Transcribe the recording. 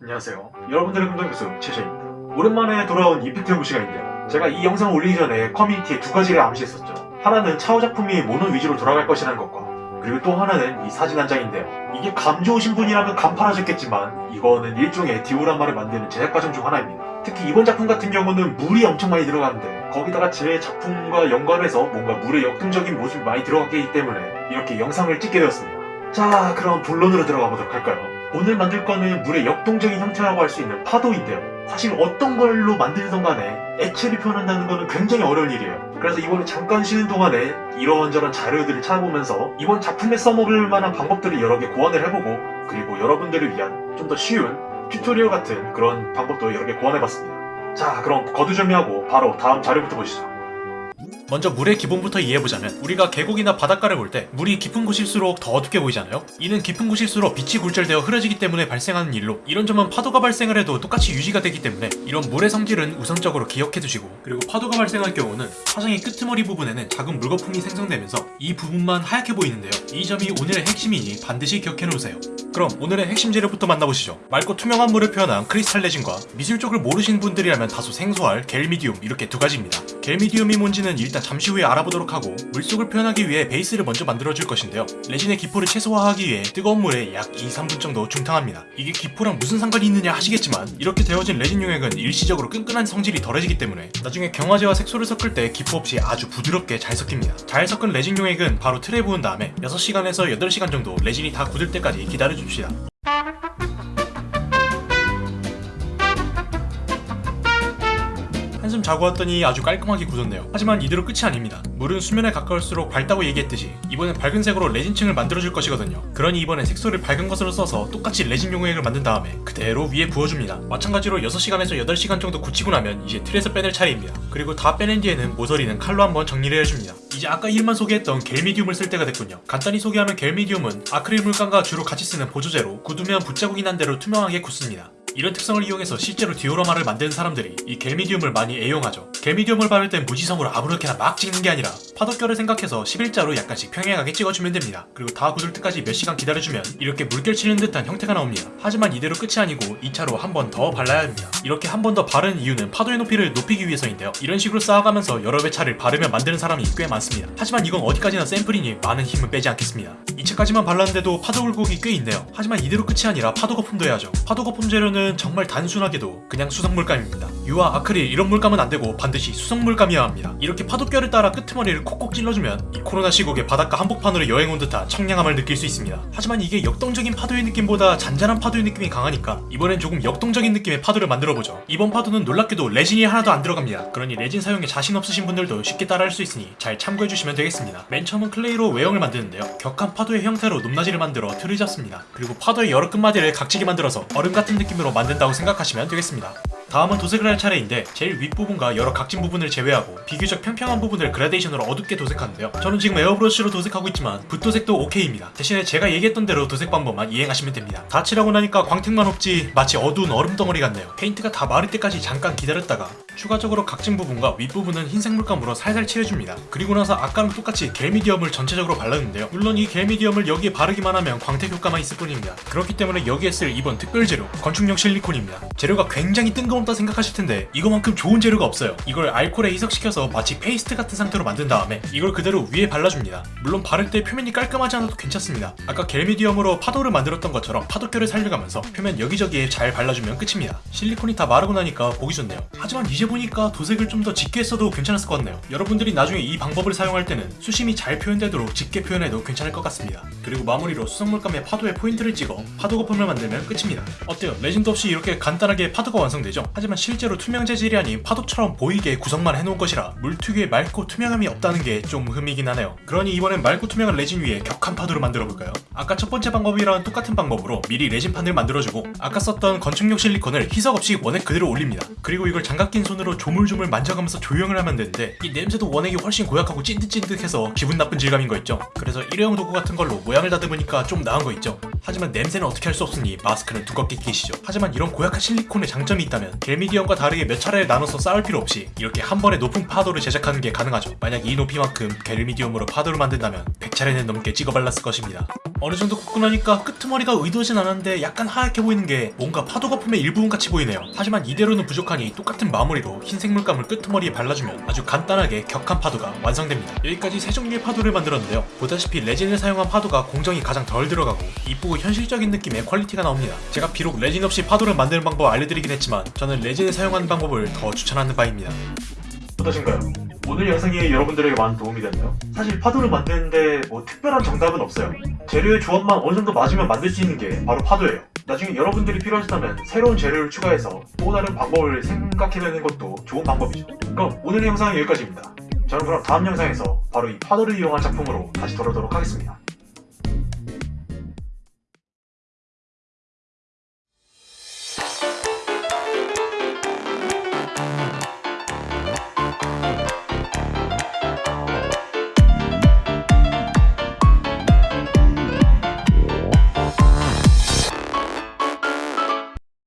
안녕하세요. 여러분들의 금동교수 최셔입니다. 오랜만에 돌아온 이펙트 연구 시간인데요. 제가 이 영상을 올리기 전에 커뮤니티에 두 가지를 암시했었죠. 하나는 차후 작품이 모노 위주로 돌아갈 것이라는 것과 그리고 또 하나는 이 사진 한 장인데요. 이게 감 좋으신 분이라면 간파하셨겠지만 이거는 일종의 디오라마를 만드는 제작 과정 중 하나입니다. 특히 이번 작품 같은 경우는 물이 엄청 많이 들어가는데 거기다가 제 작품과 연관해서 뭔가 물의 역동적인 모습이 많이 들어갔기 때문에 이렇게 영상을 찍게 되었습니다. 자 그럼 본론으로 들어가 보도록 할까요? 오늘 만들 거는 물의 역동적인 형태라고 할 수 있는 파도인데요. 사실 어떤 걸로 만들든 간에 액체를 표현한다는 거는 굉장히 어려운 일이에요. 그래서 이번에 잠깐 쉬는 동안에 이런저런 자료들을 찾아보면서 이번 작품에 써먹을 만한 방법들을 여러 개 고안을 해보고 그리고 여러분들을 위한 좀 더 쉬운 tutorial 같은 그런 방법도 여러 개 고안해봤습니다. 자 그럼 거두절미하고 바로 다음 자료부터 보시죠. 먼저 물의 기본부터 이해해보자면 우리가 계곡이나 바닷가를 볼 때 물이 깊은 곳일수록 더 어둡게 보이잖아요? 이는 깊은 곳일수록 빛이 굴절되어 흐려지기 때문에 발생하는 일로 이런 점은 파도가 발생을 해도 똑같이 유지가 되기 때문에 이런 물의 성질은 우선적으로 기억해두시고 그리고 파도가 발생할 경우는 파장의 끄트머리 부분에는 작은 물거품이 생성되면서 이 부분만 하얗게 보이는데요. 이 점이 오늘의 핵심이니 반드시 기억해놓으세요. 그럼 오늘의 핵심 재료부터 만나보시죠. 맑고 투명한 물을 표현한 크리스탈 레진과 미술 쪽을 모르시는 분들이라면 다소 생소할 gel medium 이렇게 두 가지입니다. gel medium이 뭔지는 일단 잠시 후에 알아보도록 하고 물속을 표현하기 위해 베이스를 먼저 만들어줄 것인데요. 레진의 기포를 최소화하기 위해 뜨거운 물에 약 2, 3분 정도 중탕합니다. 이게 기포랑 무슨 상관이 있느냐 하시겠지만 이렇게 데워진 레진 용액은 일시적으로 끈끈한 성질이 덜해지기 때문에 나중에 경화제와 색소를 섞을 때 기포 없이 아주 부드럽게 잘 섞입니다. 잘 섞은 레진 용액은 바로 틀에 부은 다음에 6시간에서 8시간 정도 레진이 다 굳을 때까지 기다려줍시다 한숨 자고 왔더니 아주 깔끔하게 굳었네요. 하지만 이대로 끝이 아닙니다. 물은 수면에 가까울수록 밝다고 얘기했듯이 이번엔 밝은 색으로 레진층을 만들어줄 것이거든요. 그러니 이번엔 색소를 밝은 것으로 써서 똑같이 레진 용액을 만든 다음에 그대로 위에 부어줍니다. 마찬가지로 6시간에서 8시간 정도 굳히고 나면 이제 틀에서 빼낼 차례입니다. 그리고 다 빼낸 뒤에는 모서리는 칼로 한번 정리를 해줍니다. 이제 아까 이름만 소개했던 겔미디움을 쓸 때가 됐군요. 간단히 소개하면 겔미디움은 아크릴 물감과 주로 같이 쓰는 보조제로 굳으면 붓자국이 난 대로 투명하게 굳습니다. 이런 특성을 이용해서 실제로 디오라마를 만드는 사람들이 이 gel medium을 많이 애용하죠. gel medium을 바를 땐 무지성으로 아무렇게나 막 찍는 게 아니라 파도결을 생각해서 11자로 약간씩 평행하게 찍어주면 됩니다. 그리고 다 굳을 때까지 몇 시간 기다려주면 이렇게 물결 치는 듯한 형태가 나옵니다. 하지만 이대로 끝이 아니고 2차로 한 번 더 발라야 합니다. 이렇게 한 번 더 바르는 이유는 파도의 높이를 높이기 위해서인데요. 이런 식으로 쌓아가면서 여러 차례를 바르며 만드는 사람이 꽤 많습니다. 하지만 이건 어디까지나 샘플이니 많은 힘을 빼지 않겠습니다. 2차까지만 발랐는데도 파도 굴곡이 꽤 있네요. 하지만 이대로 끝이 아니라 파도 거품도 해야죠. 파도 거품 재료는 정말 단순하게도 그냥 수성 물감입니다. 유화, 아크릴 이런 물감은 안되고 반드시 수성 물감이어야 합니다. 이렇게 파도결을 따라 끄트머리를 콕콕 찔러주면 이 코로나 시국에 바닷가 한복판으로 여행 온 듯한 청량함을 느낄 수 있습니다. 하지만 이게 역동적인 파도의 느낌보다 잔잔한 파도의 느낌이 강하니까 이번엔 조금 역동적인 느낌의 파도를 만들어보죠. 이번 파도는 놀랍게도 레진이 하나도 안 들어갑니다. 그러니 레진 사용에 자신 없으신 분들도 쉽게 따라할 수 있으니 잘 참고해주시면 되겠습니다. 맨 처음은 clay로 외형을 만드는데요. 격한 파도의 형태로 높낮이를 만들어 틀을 잡습니다. 그리고 파도의 여러 끝마디를 각지게 만들어서 얼음 같은 느낌으로 만든다고 생각하시면 되겠습니다. 다음은 도색을 할 차례인데 제일 윗부분과 여러 각진 부분을 제외하고 비교적 평평한 부분을 그라데이션으로 어둡게 도색하는데요. 저는 지금 에어브러쉬로 도색하고 있지만 붓도색도 오케이입니다. 대신에 제가 얘기했던 대로 도색 방법만 이행하시면 됩니다. 다 칠하고 나니까 광택만 없지 마치 어두운 얼음 덩어리 같네요. 페인트가 다 마를 때까지 잠깐 기다렸다가 추가적으로 각진 부분과 윗부분은 흰색 물감으로 살살 칠해줍니다. 그리고 나서 아까랑 똑같이 gel medium을 전체적으로 발랐는데요. 물론 이 gel medium을 여기에 바르기만 하면 광택 효과만 있을 뿐입니다. 그렇기 때문에 여기에 쓸 이번 특별 재료 건축용 실리콘입니다. 재료가 굉장히 뜬금없다 생각하실 텐데 이거만큼 좋은 재료가 없어요. 이걸 알코올에 희석시켜서 마치 페이스트 같은 상태로 만든 다음에 이걸 그대로 위에 발라줍니다. 물론 바를 때 표면이 깔끔하지 않아도 괜찮습니다. 아까 gel medium으로 파도를 만들었던 것처럼 파도결을 살려가면서 표면 여기저기에 잘 발라주면 끝입니다. 실리콘이 다 마르고 나니까 보기 좋네요. 하지만 이제 보니까 도색을 좀 더 짙게 했어도 괜찮았을 것 같네요 여러분들이 나중에 이 방법을 사용할 때는 수심이 잘 표현되도록 짙게 표현해도 괜찮을 것 같습니다 그리고 마무리로 수성물감에 파도에 포인트를 찍어 파도 거품을 만들면 끝입니다 어때요? 레진도 없이 이렇게 간단하게 파도가 완성되죠? 하지만 실제로 투명 재질이 아닌 파도처럼 보이게 구성만 해놓은 것이라 물 특유의 맑고 투명함이 없다는 게 좀 흠이긴 하네요 그러니 이번엔 맑고 투명한 레진 위에 격한 파도를 만들어 볼까요? 아까 첫 번째 방법이랑 똑같은 방법으로 미리 레진판을 만들어주고 아까 썼던 건축용 실리콘을 희석 없이 원액 그대로 올립니다 그리고 이걸 장갑 낀 손으로 조물조물 만져가면서 조형을 하면 되는데 이 냄새도 원액이 훨씬 고약하고 찐득찐득해서 기분 나쁜 질감인 거 있죠? 그래서 일회용 도구 같은 걸로 모양을 다듬으니까 좀 나은 거 있죠? 하지만 냄새는 어떻게 할 수 없으니 마스크는 두껍게 끼시죠. 하지만 이런 고약한 실리콘의 장점이 있다면 gel medium과 다르게 몇 차례 나눠서 쌓을 필요 없이 이렇게 한 번에 높은 파도를 제작하는 게 가능하죠. 만약 이 높이만큼 gel medium으로 파도를 만든다면 100차례는 넘게 찍어 발랐을 것입니다 어느 정도 굳고 나니까 끄트머리가 의도하진 않았는데 약간 하얗게 보이는 게 뭔가 파도 거품의 일부분 같이 보이네요. 하지만 이대로는 부족하니 똑같은 마무리로 흰색 물감을 끄트머리에 발라주면 아주 간단하게 격한 파도가 완성됩니다. 여기까지 세 종류의 파도를 만들었는데요. 보다시피 레진을 사용한 파도가 공정이 가장 덜 들어가고 이쁘고 현실적인 느낌의 quality가 나옵니다. 제가 비록 레진 없이 파도를 만드는 방법 알려드리긴 했지만 저는 레진을 사용하는 방법을 더 추천하는 바입니다. 어떠신가요? 오늘 영상이 여러분들에게 많은 도움이 됐나요? 사실 파도를 만드는데 뭐 특별한 정답은 없어요. 재료의 조합만 어느 정도 맞으면 만들 수 있는 게 바로 파도예요. 나중에 여러분들이 필요하시다면 새로운 재료를 추가해서 또 다른 방법을 생각해내는 것도 좋은 방법이죠. 그럼 오늘 영상은 여기까지입니다. 저는 그럼 다음 영상에서 바로 이 파도를 이용한 작품으로 다시 돌아오도록 하겠습니다.